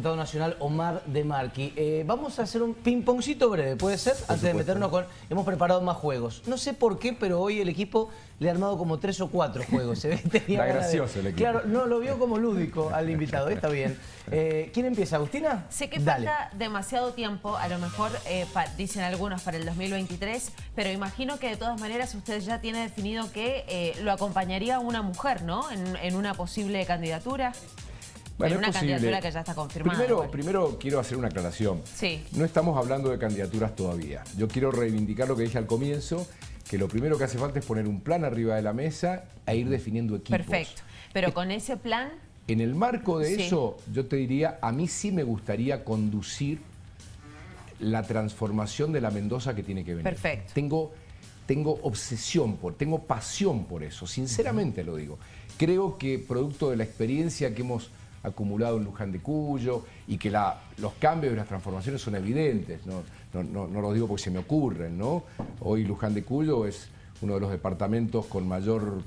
nacional Omar de Marqui. Eh, vamos a hacer un ping-pongcito breve, ¿puede ser? Antes de meternos con... Hemos preparado más juegos. No sé por qué, pero hoy el equipo le ha armado como tres o cuatro juegos. Se ve Está gracioso el equipo. Claro, no, lo vio como lúdico al invitado, está bien. Eh, ¿Quién empieza, Agustina? Sé que falta demasiado tiempo, a lo mejor eh, dicen algunos para el 2023, pero imagino que de todas maneras usted ya tiene definido que lo acompañaría una mujer, ¿no? en una posible candidatura. Bueno, una candidatura que ya está confirmada. Primero, primero quiero hacer una aclaración. Sí. No estamos hablando de candidaturas todavía. Yo quiero reivindicar lo que dije al comienzo, que lo primero que hace falta es poner un plan arriba de la mesa e ir definiendo equipos. Perfecto. Pero con ese plan... En el marco de eso, yo te diría, a mí sí me gustaría conducir la transformación de la Mendoza que tiene que venir. Perfecto. Tengo, tengo obsesión, por, tengo pasión por eso, sinceramente lo digo. Creo que producto de la experiencia que hemos acumulado en Luján de Cuyo y que los cambios y las transformaciones son evidentes, no, no, lo digo porque se me ocurren, ¿no? Hoy Luján de Cuyo es uno de los departamentos con mayor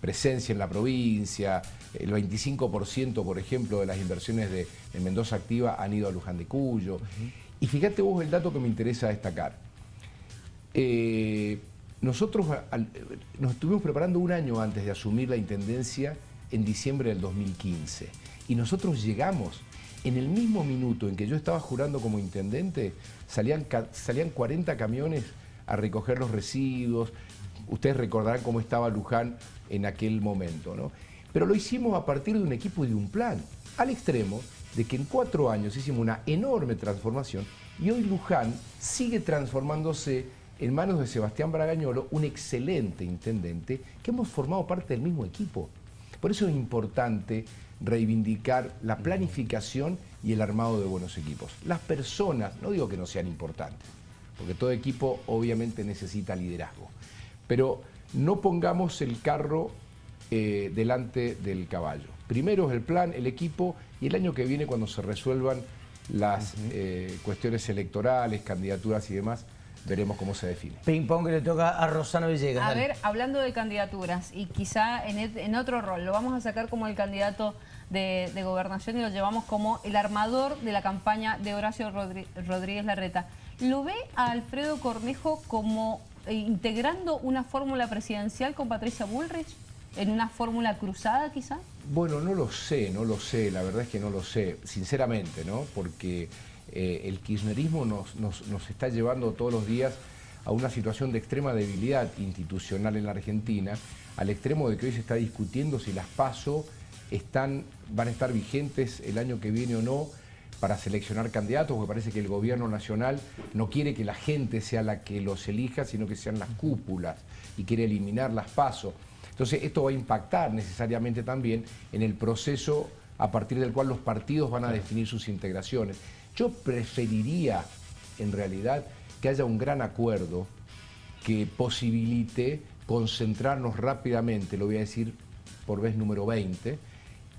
presencia en la provincia, el 25% por ejemplo de las inversiones de, Mendoza Activa han ido a Luján de Cuyo. Y fíjate vos el dato que me interesa destacar. Eh, nosotros nos estuvimos preparando un año antes de asumir la Intendencia en diciembre del 2015. Y nosotros llegamos, en el mismo minuto en que yo estaba jurando como intendente, salían, salían 40 camiones a recoger los residuos. Ustedes recordarán cómo estaba Luján en aquel momento, ¿no? Pero lo hicimos a partir de un equipo y de un plan, al extremo de que en cuatro años hicimos una enorme transformación y hoy Luján sigue transformándose en manos de Sebastián Bragañolo, un excelente intendente, que hemos formado parte del mismo equipo. Por eso es importante reivindicar la planificación y el armado de buenos equipos. Las personas, no digo que no sean importantes, porque todo equipo obviamente necesita liderazgo, pero no pongamos el carro eh, delante del caballo. Primero es el plan, el equipo y el año que viene cuando se resuelvan las eh, cuestiones electorales, candidaturas y demás, veremos cómo se define. Ping pong que le toca a Rosana Villegas. A ver, hablando de candidaturas y quizá en, otro rol, lo vamos a sacar como el candidato de, gobernación y lo llevamos como el armador de la campaña de Horacio Rodríguez Larreta. ¿Lo ve a Alfredo Cornejo como eh, integrando una fórmula presidencial con Patricia Bullrich? ¿En una fórmula cruzada quizá? Bueno, no lo sé, no lo sé, la verdad es que no lo sé, sinceramente, ¿no? Porque eh, el kirchnerismo nos, nos, está llevando todos los días a una situación de extrema debilidad institucional en la Argentina, al extremo de que hoy se está discutiendo si las PASO están, van a estar vigentes el año que viene o no para seleccionar candidatos, porque parece que el gobierno nacional no quiere que la gente sea la que los elija, sino que sean las cúpulas y quiere eliminar las PASO. Entonces esto va a impactar necesariamente también en el proceso a partir del cual los partidos van a definir sus integraciones. Yo preferiría, en realidad, que haya un gran acuerdo que posibilite concentrarnos rápidamente, lo voy a decir por vez número 20,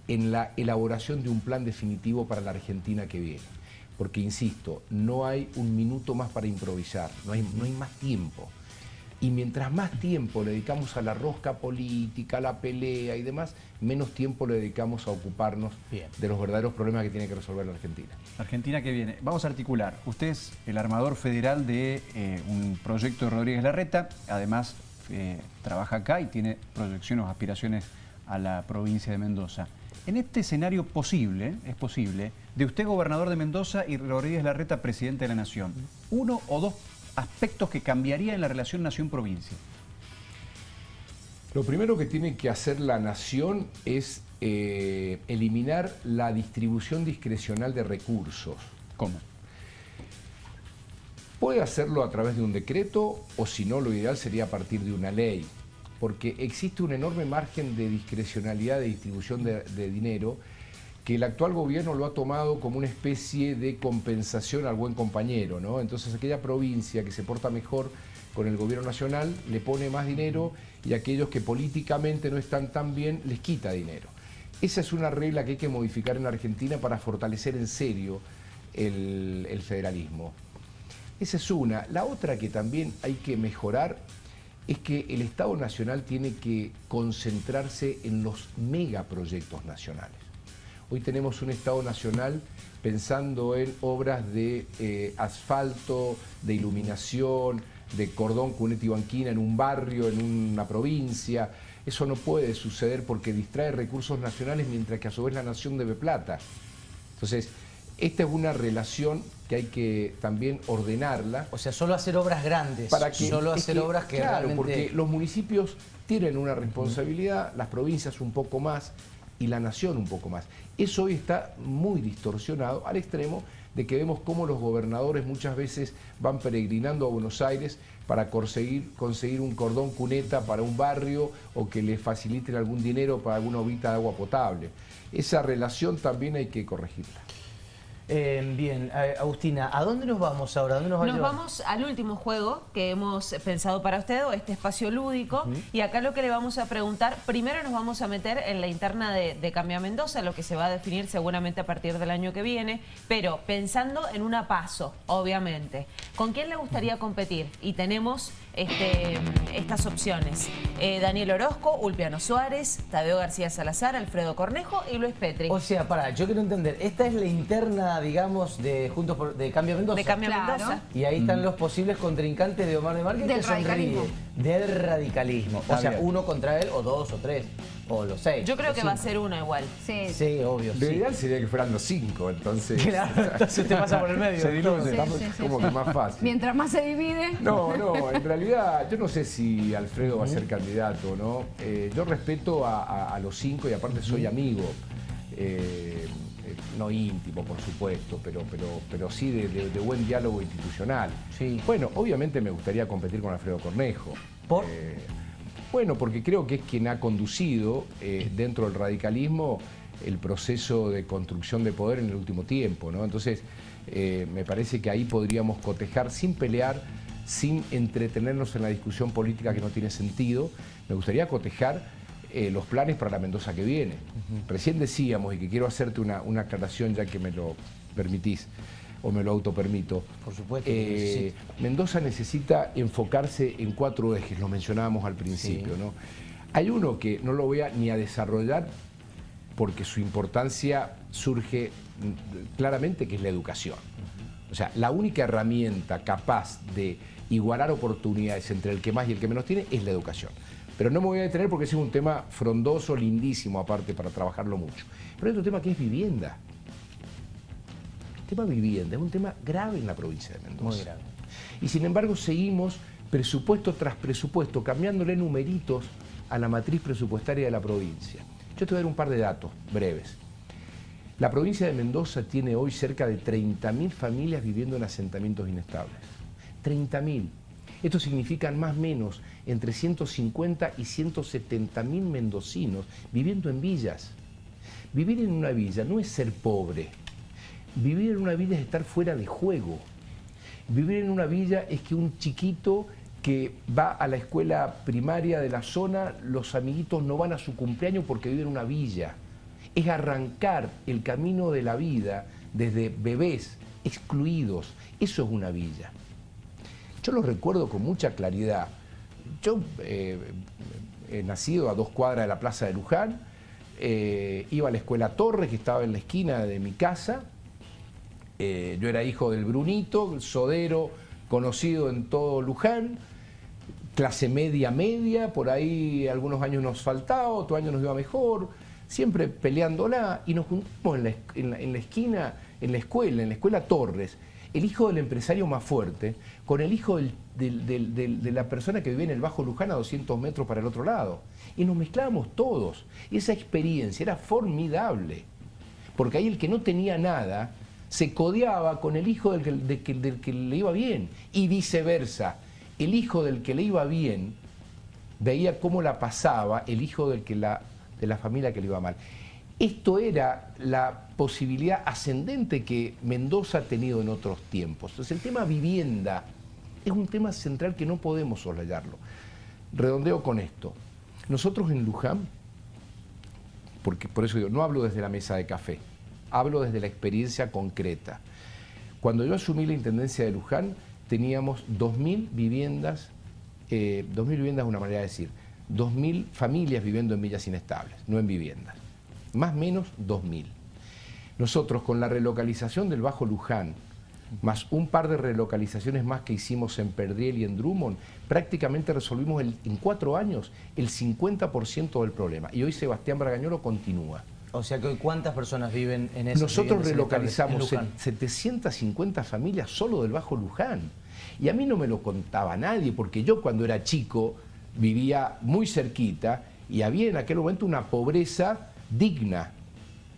en la elaboración de un plan definitivo para la Argentina que viene. Porque, insisto, no hay un minuto más para improvisar, no hay, no hay más tiempo. Y mientras más tiempo le dedicamos a la rosca política, a la pelea y demás, menos tiempo le dedicamos a ocuparnos de los verdaderos problemas que tiene que resolver la Argentina. Argentina que viene. Vamos a articular. Usted es el armador federal de eh, un proyecto de Rodríguez Larreta, además eh, trabaja acá y tiene proyecciones o aspiraciones a la provincia de Mendoza. En este escenario posible, es posible, de usted gobernador de Mendoza y Rodríguez Larreta presidente de la Nación, uno o dos aspectos que cambiaría en la relación nación-provincia? Lo primero que tiene que hacer la nación es eh, eliminar la distribución discrecional de recursos. ¿Cómo? Puede hacerlo a través de un decreto o si no, lo ideal sería a partir de una ley, porque existe un enorme margen de discrecionalidad de distribución de, de dinero que el actual gobierno lo ha tomado como una especie de compensación al buen compañero, ¿no? Entonces aquella provincia que se porta mejor con el gobierno nacional le pone más dinero y aquellos que políticamente no están tan bien les quita dinero. Esa es una regla que hay que modificar en Argentina para fortalecer en serio el, el federalismo. Esa es una. La otra que también hay que mejorar es que el Estado Nacional tiene que concentrarse en los megaproyectos nacionales. Hoy tenemos un Estado nacional pensando en obras de eh, asfalto, de iluminación, de cordón cuneta y banquina en un barrio, en una provincia. Eso no puede suceder porque distrae recursos nacionales mientras que a su vez la nación debe plata. Entonces, esta es una relación que hay que también ordenarla. O sea, solo hacer obras grandes, para que, solo hacer obras que Claro, porque los municipios tienen una responsabilidad, las provincias un poco más y la nación un poco más. Eso hoy está muy distorsionado al extremo de que vemos cómo los gobernadores muchas veces van peregrinando a Buenos Aires para conseguir, conseguir un cordón cuneta para un barrio o que les faciliten algún dinero para alguna obita de agua potable. Esa relación también hay que corregirla. Eh, bien, Agustina, ¿a dónde nos vamos ahora? ¿Dónde nos, vamos al último juego que hemos pensado para usted, o este espacio lúdico. Y acá lo que le vamos a preguntar, primero nos vamos a meter en la interna de, de Cambia Mendoza, lo que se va a definir seguramente a partir del año que viene, pero pensando en una paso, obviamente. ¿Con quién le gustaría competir? Y tenemos este, estas opciones. Eh, Daniel Orozco, Ulpiano Suárez, Tadeo García Salazar, Alfredo Cornejo y Luis Petri. O sea, para, yo quiero entender, esta es la interna, digamos, de Juntos por, de Cambio Mendoza. De Cambio Mendoza. Y ahí están mm. los posibles contrincantes de Omar de Márquez del radicalismo. Del radicalismo. o sea, uno contra él o dos o tres o los seis. Yo creo que va a ser uno igual. Sí, sí obvio. Lo ideal sería que fueran los cinco, entonces. Claro, entonces te pasa por el medio. Se diluye, como que más fácil. Mientras más se divide. No, no, en realidad yo no sé si Alfredo va a ser candidato o no. Eh, yo respeto a, los cinco y aparte soy amigo. Eh, no íntimo, por supuesto, pero, pero, pero sí de, buen diálogo institucional. Sí. Bueno, obviamente me gustaría competir con Alfredo Cornejo. ¿Por? bueno, porque creo que es quien ha conducido dentro del radicalismo el proceso de construcción de poder en el último tiempo, ¿no? Entonces, me parece que ahí podríamos cotejar sin pelear sin entretenernos en la discusión política que no tiene sentido, me gustaría cotejar eh, los planes para la Mendoza que viene. Recién decíamos, y que quiero hacerte una, aclaración ya que me lo permitís, o me lo autopermito. Por supuesto. Eh, Mendoza necesita enfocarse en cuatro ejes, lo mencionábamos al principio. ¿no? Hay uno que no lo voy a ni a desarrollar porque su importancia surge mm, claramente, que es la educación. O sea, la única herramienta capaz de igualar oportunidades entre el que más y el que menos tiene es la educación. Pero no me voy a detener porque ese es un tema frondoso, lindísimo aparte para trabajarlo mucho. Pero hay otro tema que es vivienda. El tema vivienda es un tema grave en la provincia de Mendoza. Muy grave. Y sin embargo seguimos presupuesto tras presupuesto, cambiándole numeritos a la matriz presupuestaria de la provincia. Yo te voy a dar un par de datos breves. La provincia de Mendoza tiene hoy cerca de 30.000 familias viviendo en asentamientos inestables. 30.000. Esto significa más o menos entre 150 y 170.000 mendocinos viviendo en villas. Vivir en una villa no es ser pobre. Vivir en una villa es estar fuera de juego. Vivir en una villa es que un chiquito que va a la escuela primaria de la zona, los amiguitos no van a su cumpleaños porque vive en una villa. Es arrancar el camino de la vida desde bebés excluidos. Eso es una villa. Yo lo recuerdo con mucha claridad. Yo eh, he nacido a dos cuadras de la Plaza de Luján, eh, iba a la escuela Torres, que estaba en la esquina de mi casa. Eh, yo era hijo del Brunito, el sodero conocido en todo Luján, clase media media, por ahí algunos años nos faltaba, otro año nos iba mejor, siempre peleándola y nos juntamos en la, en la esquina, en la escuela, en la escuela Torres el hijo del empresario más fuerte con el hijo de la persona que vive en el Bajo Luján a 200 metros para el otro lado. Y nos mezclábamos todos. Y esa experiencia era formidable. Porque ahí el que no tenía nada se codeaba con el hijo del que, del que le iba bien. Y viceversa. El hijo del que le iba bien veía cómo la pasaba el hijo del que la, de la familia que le iba mal. Esto era la posibilidad ascendente que Mendoza ha tenido en otros tiempos. Entonces el tema vivienda es un tema central que no podemos soslayarlo. Redondeo con esto. Nosotros en Luján, porque por eso digo, no hablo desde la mesa de café, hablo desde la experiencia concreta. Cuando yo asumí la Intendencia de Luján, teníamos 2.000 viviendas, eh, 2.000 viviendas es una manera de decir, 2.000 familias viviendo en villas inestables, no en viviendas más o menos 2.000. Nosotros con la relocalización del Bajo Luján, más un par de relocalizaciones más que hicimos en Perdriel y en Drummond, prácticamente resolvimos en cuatro años el 50% del problema. Y hoy Sebastián Bragañolo continúa. O sea que hoy cuántas personas viven en ese Nosotros relocalizamos 750 familias solo del Bajo Luján. Y a mí no me lo contaba nadie, porque yo cuando era chico vivía muy cerquita y había en aquel momento una pobreza digna,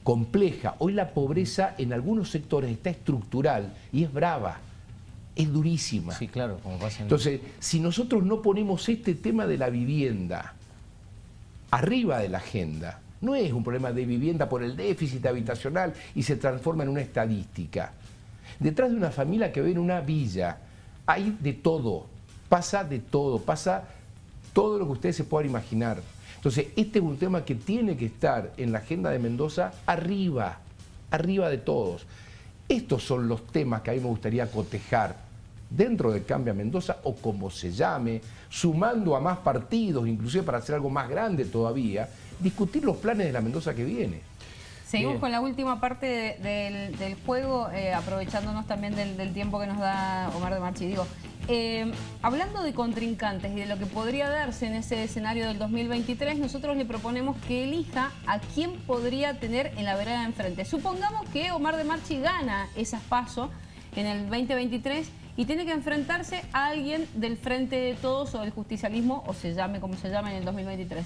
compleja. Hoy la pobreza en algunos sectores está estructural y es brava, es durísima. Sí, claro, como pasa Entonces, si nosotros no ponemos este tema de la vivienda arriba de la agenda, no es un problema de vivienda por el déficit habitacional y se transforma en una estadística. Detrás de una familia que ve en una villa hay de todo, pasa de todo, pasa todo lo que ustedes se puedan imaginar. Entonces, este es un tema que tiene que estar en la agenda de Mendoza arriba, arriba de todos. Estos son los temas que a mí me gustaría cotejar dentro de Cambia Mendoza o como se llame, sumando a más partidos, inclusive para hacer algo más grande todavía, discutir los planes de la Mendoza que viene. Seguimos con la última parte del, juego, eh, aprovechándonos también del, tiempo que nos da Omar de Marchi. Digo, eh, hablando de contrincantes y de lo que podría darse en ese escenario del 2023, nosotros le proponemos que elija a quién podría tener en la vereda de enfrente. Supongamos que Omar de Marchi gana esas pasos en el 2023 y tiene que enfrentarse a alguien del Frente de Todos o del justicialismo, o se llame como se llame en el 2023.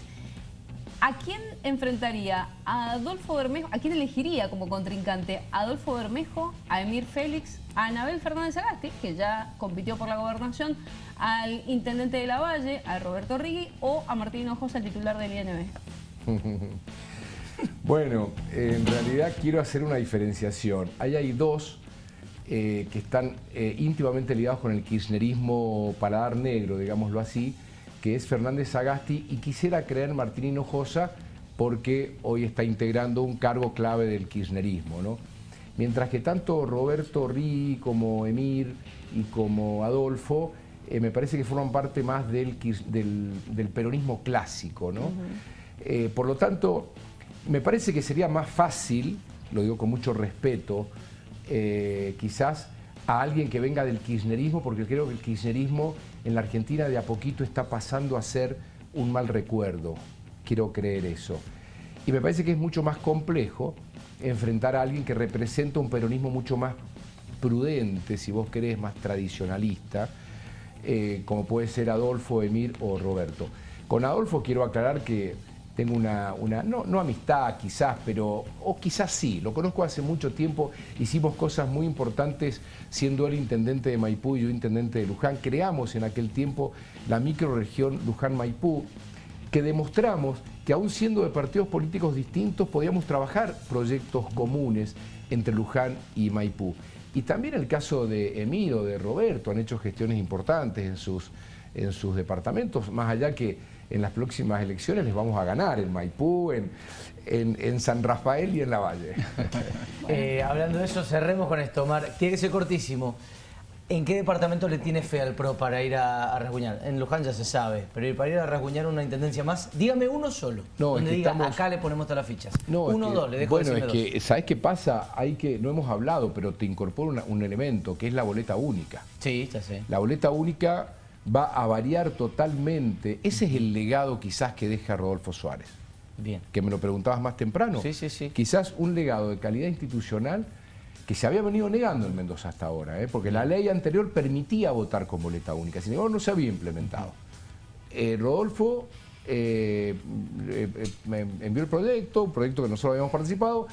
¿A quién enfrentaría? ¿A Adolfo Bermejo? ¿A quién elegiría como contrincante? ¿A Adolfo Bermejo? ¿A Emir Félix? ¿A Anabel Fernández Agasti, que ya compitió por la gobernación? ¿Al intendente de la Valle? ¿A Roberto Rigui? ¿O a Martín Hinojosa, el titular del INB? bueno, en realidad quiero hacer una diferenciación. Ahí hay dos eh, que están eh, íntimamente ligados con el kirchnerismo paladar negro, digámoslo así, que es Fernández Sagasti, y quisiera creer Martín Hinojosa porque hoy está integrando un cargo clave del kirchnerismo. ¿no? Mientras que tanto Roberto Rí como Emir y como Adolfo eh, me parece que forman parte más del, del, peronismo clásico. ¿no? Eh, por lo tanto, me parece que sería más fácil, lo digo con mucho respeto, eh, quizás a alguien que venga del kirchnerismo, porque creo que el kirchnerismo en la Argentina de a poquito está pasando a ser un mal recuerdo. Quiero creer eso. Y me parece que es mucho más complejo enfrentar a alguien que representa un peronismo mucho más prudente, si vos querés, más tradicionalista, eh, como puede ser Adolfo, Emir o Roberto. Con Adolfo quiero aclarar que tengo una, una no, no, amistad quizás, pero, o quizás sí, lo conozco hace mucho tiempo, hicimos cosas muy importantes siendo él intendente de Maipú y yo intendente de Luján, creamos en aquel tiempo la microregión Luján-Maipú, que demostramos que aún siendo de partidos políticos distintos podíamos trabajar proyectos comunes entre Luján y Maipú. Y también el caso de Emiro, de Roberto, han hecho gestiones importantes en sus, en sus departamentos, más allá que en las próximas elecciones les vamos a ganar en Maipú, en, en, San Rafael y en La Valle. Eh, hablando de eso, cerremos con esto, Omar. Tiene que ser cortísimo. ¿En qué departamento le tiene fe al PRO para ir a, a rasguñar? En Luján ya se sabe, pero para ir a rasguñar una intendencia más, dígame uno solo. No, donde diga, acá le ponemos todas las fichas. No, uno o dos, le dejo Bueno, es que, ¿sabes qué pasa? Hay que, no hemos hablado, pero te incorporo un elemento, que es la boleta única. Sí, ya sé. La boleta única va a variar totalmente. Ese es el legado quizás que deja Rodolfo Suárez. Bien. Que me lo preguntabas más temprano. Sí, sí, sí. Quizás un legado de calidad institucional que se había venido negando en Mendoza hasta ahora, ¿eh? porque la ley anterior permitía votar con boleta única, sin embargo no se había implementado. Eh, Rodolfo eh, envió el proyecto, un proyecto que nosotros habíamos participado,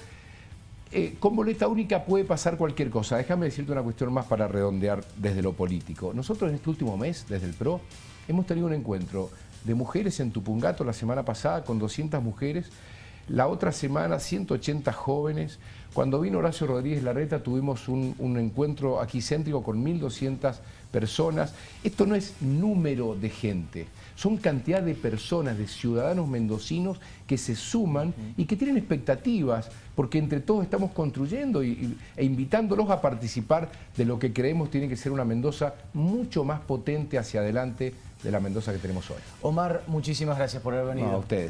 eh, con boleta única puede pasar cualquier cosa. Déjame decirte una cuestión más para redondear desde lo político. Nosotros en este último mes, desde el PRO, hemos tenido un encuentro de mujeres en Tupungato la semana pasada con 200 mujeres, la otra semana 180 jóvenes. Cuando vino Horacio Rodríguez Larreta tuvimos un, un encuentro aquí céntrico con 1.200 personas. Esto no es número de gente, son cantidad de personas, de ciudadanos mendocinos que se suman y que tienen expectativas, porque entre todos estamos construyendo e invitándolos a participar de lo que creemos tiene que ser una Mendoza mucho más potente hacia adelante de la Mendoza que tenemos hoy. Omar, muchísimas gracias por haber venido. a ustedes.